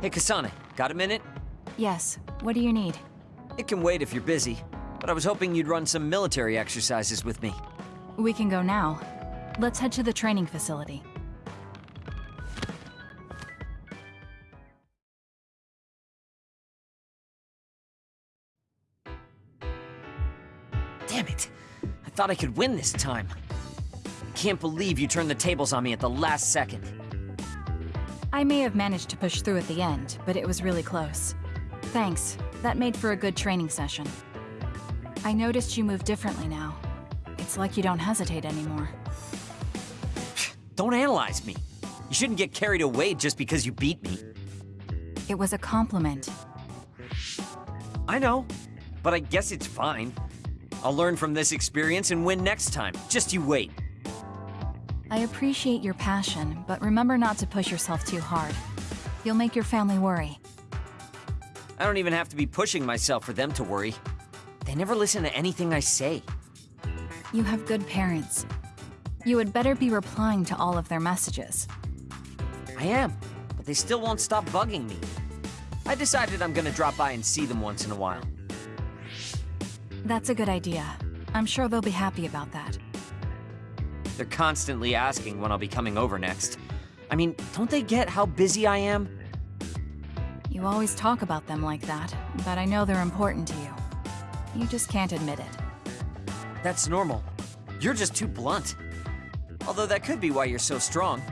Hey, Kasane, got a minute? Yes. What do you need? It can wait if you're busy, but I was hoping you'd run some military exercises with me. We can go now. Let's head to the training facility. Damn it! I thought I could win this time. I can't believe you turned the tables on me at the last second. I may have managed to push through at the end, but it was really close. Thanks. That made for a good training session. I noticed you move differently now. It's like you don't hesitate anymore. Don't analyze me. You shouldn't get carried away just because you beat me. It was a compliment. I know, but I guess it's fine. I'll learn from this experience and win next time. Just you wait. I appreciate your passion, but remember not to push yourself too hard. You'll make your family worry. I don't even have to be pushing myself for them to worry. They never listen to anything I say. You have good parents. You had better be replying to all of their messages. I am, but they still won't stop bugging me. I decided I'm gonna drop by and see them once in a while. That's a good idea. I'm sure they'll be happy about that. They're constantly asking when I'll be coming over next. I mean, don't they get how busy I am? You always talk about them like that, but I know they're important to you. You just can't admit it. That's normal. You're just too blunt. Although that could be why you're so strong.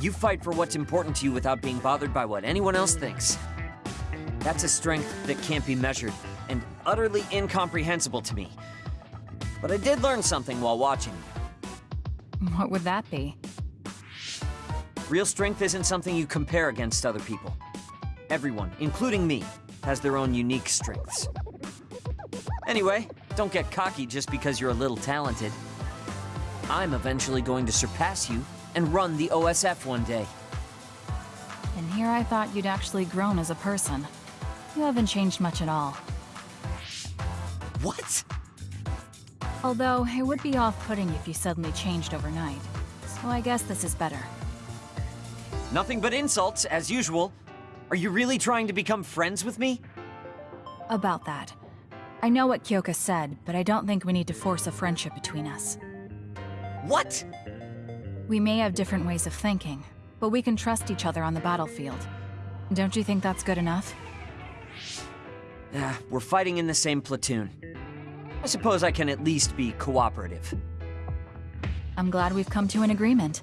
You fight for what's important to you without being bothered by what anyone else thinks. That's a strength that can't be measured, and utterly incomprehensible to me. But I did learn something while watching. What would that be? Real strength isn't something you compare against other people. Everyone, including me, has their own unique strengths. Anyway, don't get cocky just because you're a little talented. I'm eventually going to surpass you and run the OSF one day. And here I thought you'd actually grown as a person. You haven't changed much at all. What? Although, it would be off-putting if you suddenly changed overnight. So I guess this is better. Nothing but insults, as usual. Are you really trying to become friends with me? About that. I know what Kyoka said, but I don't think we need to force a friendship between us. What? We may have different ways of thinking, but we can trust each other on the battlefield. Don't you think that's good enough? Ah, we're fighting in the same platoon. I suppose I can at least be cooperative. I'm glad we've come to an agreement.